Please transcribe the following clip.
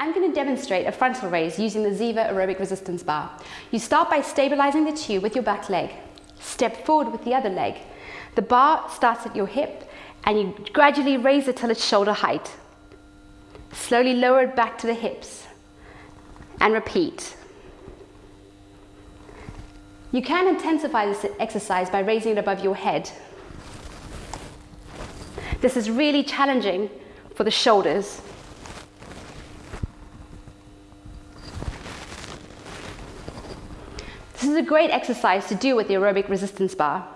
I'm going to demonstrate a frontal raise using the Ziva aerobic resistance bar. You start by stabilizing the tube with your back leg. Step forward with the other leg. The bar starts at your hip and you gradually raise it till it's shoulder height. Slowly lower it back to the hips and repeat. You can intensify this exercise by raising it above your head. This is really challenging for the shoulders This is a great exercise to do with the aerobic resistance bar.